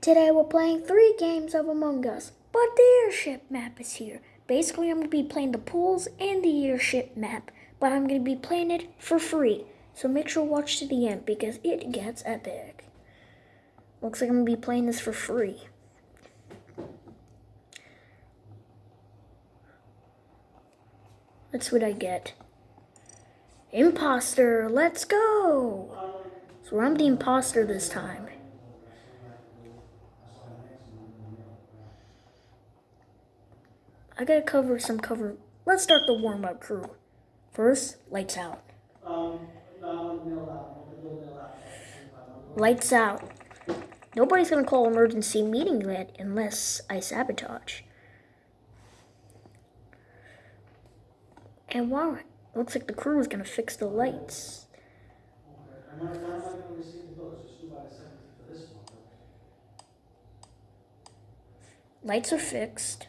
Today we're playing three games of Among Us, but the airship map is here. Basically, I'm going to be playing the Polus and the airship map, but I'm going to be playing it for free. So make sure to watch to the end because it gets epic. Looks like I'm going to be playing this for free. That's what I get. Imposter, let's go! So I'm the imposter this time. I gotta cover some cover. Let's start the warm up crew. First, lights out. Lights out. Nobody's gonna call emergency meeting yet unless I sabotage. And wow, looks like the crew is gonna fix the lights. Lights are fixed.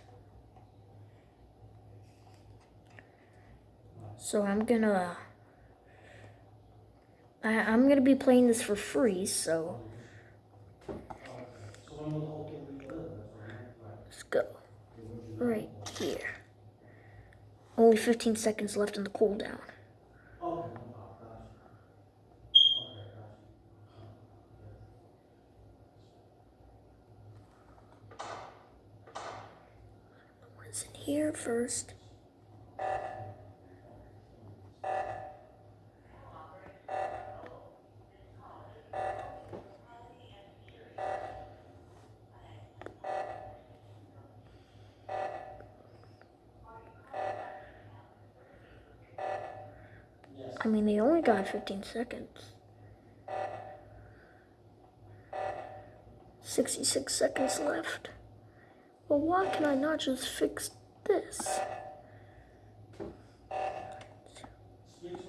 So I'm gonna I, I'm gonna be playing this for free, so let's go. Right here. Only 15 seconds left in the cooldown. What's in here first? I mean, they only got 15 seconds. 66 seconds left. Well, why can I not just fix this? There's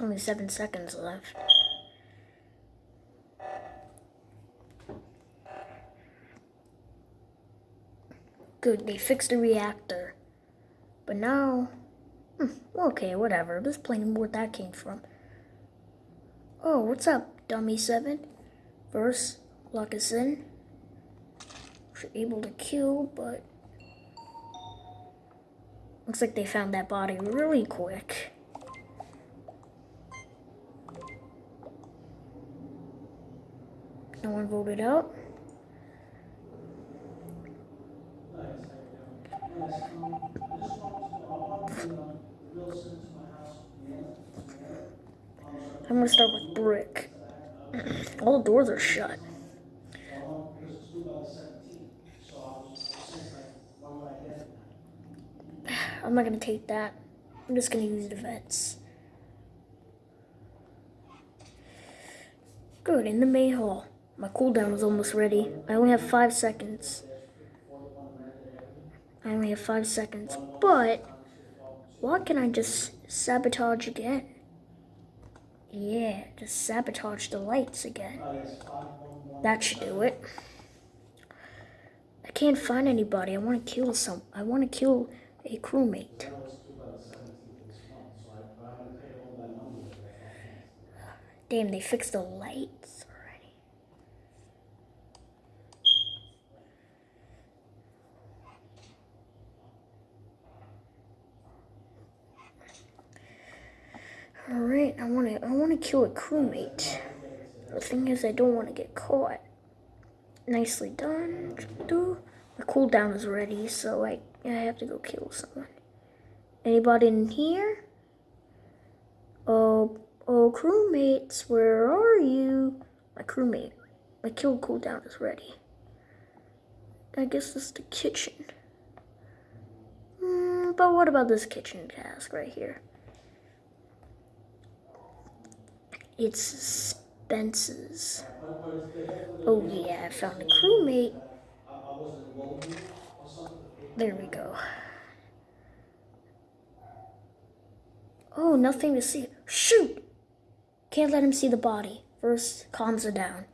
only seven seconds left. Good, they fixed the reactor. But now, hmm, okay, whatever. Just playing where that came from. Oh, what's up, Dummy 7? First, lock us in. We're able to kill, but... Looks like they found that body really quick. No one voted out. I'm gonna start with brick. All the doors are shut. I'm not gonna take that. I'm just gonna use the vents. Good, in the main hall. My cooldown is almost ready. I only have five seconds. I only have five seconds. But, why can I just sabotage again? Yeah, just sabotage the lights again. That should do it. I can't find anybody. I want to kill some. I want to kill a crewmate. Damn, they fixed the lights. Alright, I wanna I wanna kill a crewmate. The thing is I don't wanna get caught. Nicely done. My cooldown is ready, so I, I have to go kill someone. Anybody in here? Oh, Oh, crewmates, where are you? My crewmate. My kill cooldown is ready. I guess this is the kitchen. Mm, but what about this kitchen task right here? It's Spence's. Oh yeah, I found a crewmate. There we go. Oh, nothing to see. Shoot! Can't let him see the body. First, calms her down.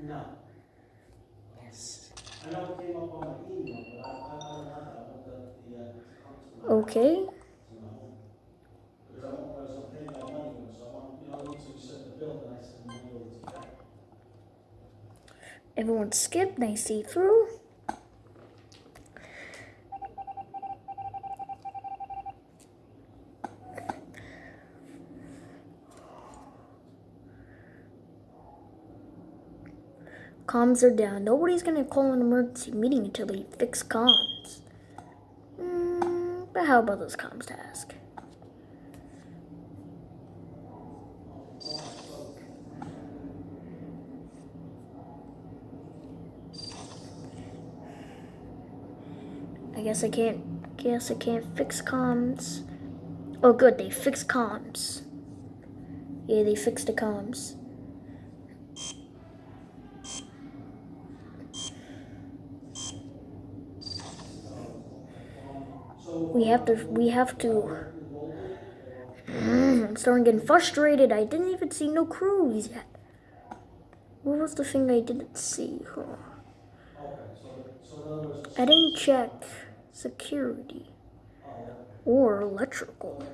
No. Yes. I know it came up on my email, but I, I, I don't have that. I want the, the, uh, to come to my, Okay. to my home. Because I want, I was gonna pay my money, with it, so I want, you know, once you send the bill, then I send the money over to you. Everyone skip, they see through. Comms are down. Nobody's gonna call an emergency meeting until they fix comms. Mm, but how about this comms task? Guess I can't. Guess I can't fix comms. Oh, good. They fixed comms. Yeah, they fixed the comms. We have to. We have to. Mm, I'm starting getting frustrated. I didn't even see no crews yet. What was the thing I didn't see? Huh. I didn't check security or electrical.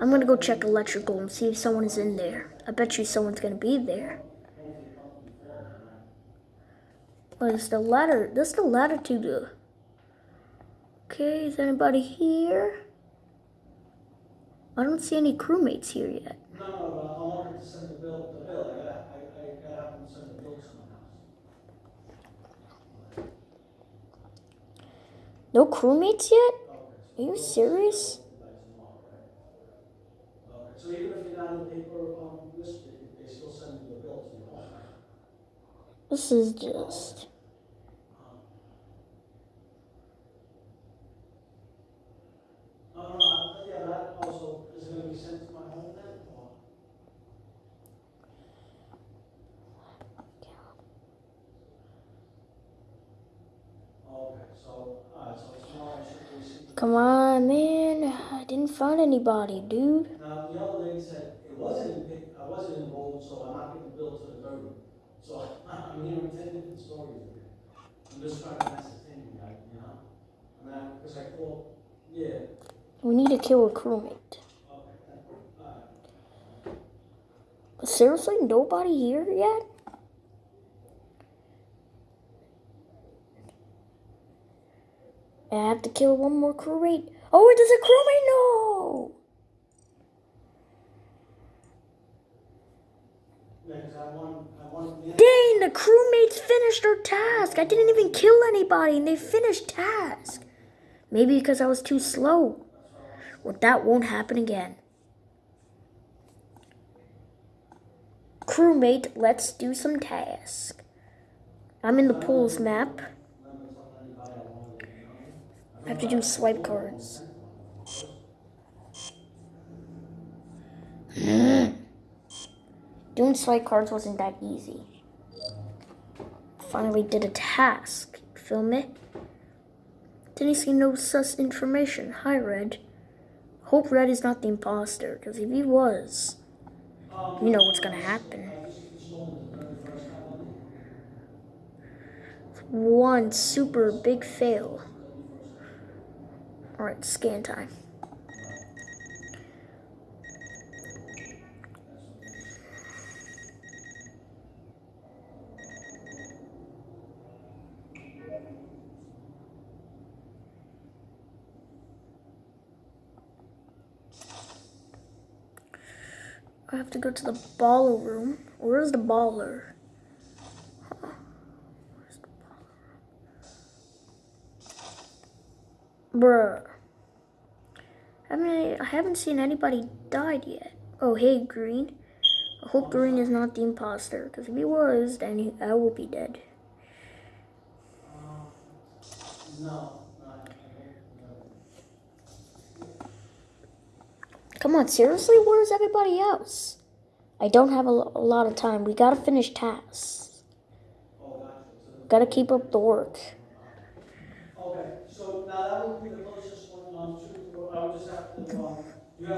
I'm gonna go check electrical and see if someone is in there. I bet you someone's gonna be there. What is the ladder? This is the the. Okay, is anybody here? I don't see any crewmates here yet. no, no, but I wanted to send the bill, bill, I I, I send the bill to someone else. No crewmates yet? Are you serious? so by tomorrow, right? Okay, so even if you're not in the paper, this, they, they still send you the bill to your home. This is just. No, no, no, yeah, that also, is it gonna be sent to my home then, or? Okay, so, alright, so tomorrow I should receive. Come on, man. I didn't find anybody, dude. Now, the other lady said, it wasn't in, I wasn't enrolled, so I'm not getting billed to the third. So, I'm hearing ten different stories. I'm just trying to ascertain, like, you know? Mean, I, cause I thought, yeah, We need to kill a crewmate. okay, alright. Seriously, nobody here yet? I have to kill one more crewmate. Oh, there's a crewmate. No. Dang, the crewmates finished their task. I didn't even kill anybody, and they finished task. Maybe because I was too slow. Well, that won't happen again. Crewmate, let's do some task. I'm in the Polus map. I have to do swipe cards. Doing swipe cards wasn't that easy. Finally did a task. Feel me? Didn't see no sus information. Hi, Red. Hope Red is not the imposter, because if he was, you know what's gonna happen. One super big fail. Alright, scan time. I have to go to the baller room. Where's the baller? Bruh. I mean, I haven't seen anybody died yet. Oh, hey, Green. I hope Green is not the imposter, because if he was, then he, I will be dead. Come on, seriously? Where's everybody else? I don't have a, a lot of time. We gotta finish tasks. Gotta keep up the work. Okay, so now that would be the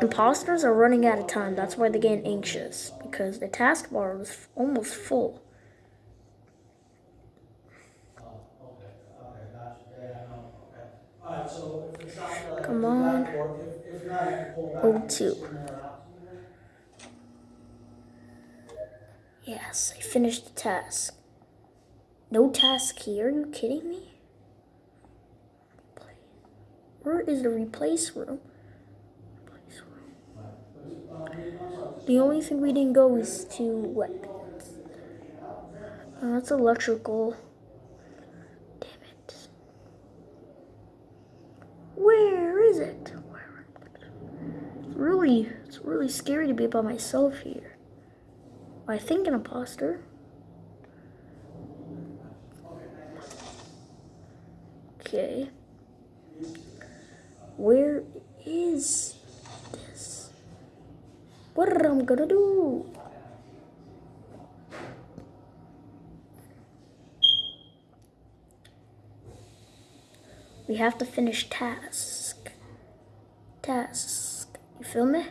Imposters are running out of time. That's why they're getting anxious. Because the taskbar was almost full. Come on. O2. Yes, I finished the task. No task here? Are you kidding me? Where is the replace room? Replace room. The only thing we didn't go is to what? Oh, that's electrical. Damn it. Where is it? It's really, it's really scary to be by myself here. I think an imposter. Okay. Where is this? What gonna do? We have to finish task. Task. You feel me?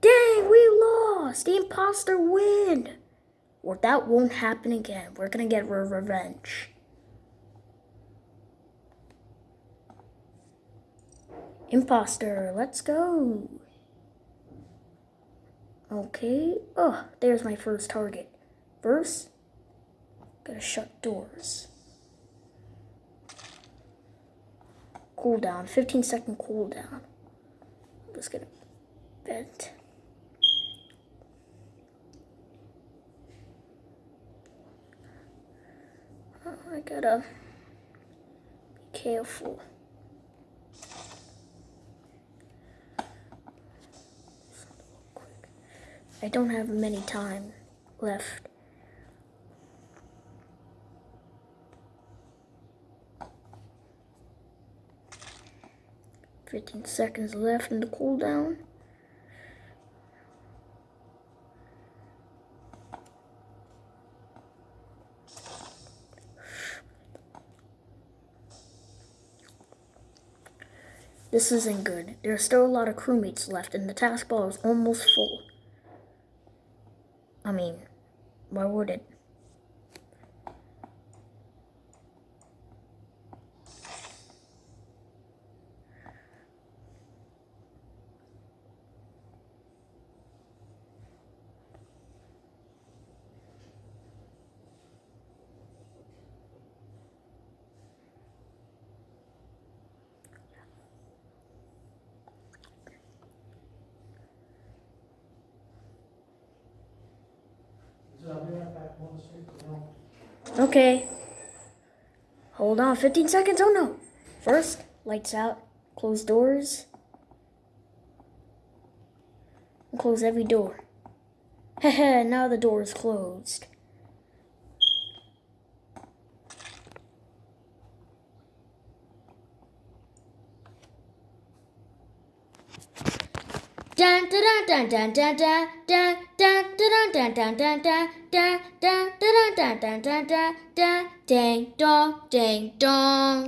Dang, we lost! The imposter win! Or that won't happen again. We're gonna get re- revenge. Imposter, let's go. Okay. Oh, there's my first target. First, gotta shut doors. Cooldown, 15 second cooldown. I'm just gonna vent. I gotta be careful. I don't have many time left. Fifteen seconds left in the cooldown. This isn't good. There are still a lot of crewmates left, and the taskbar is almost full. I mean, why would it? So I'll be right back, on the street, you know. Okay. Hold on, 15 seconds. Oh no. First, lights out, close doors. Close every door. Heh now the door is closed. Ding dong ding dong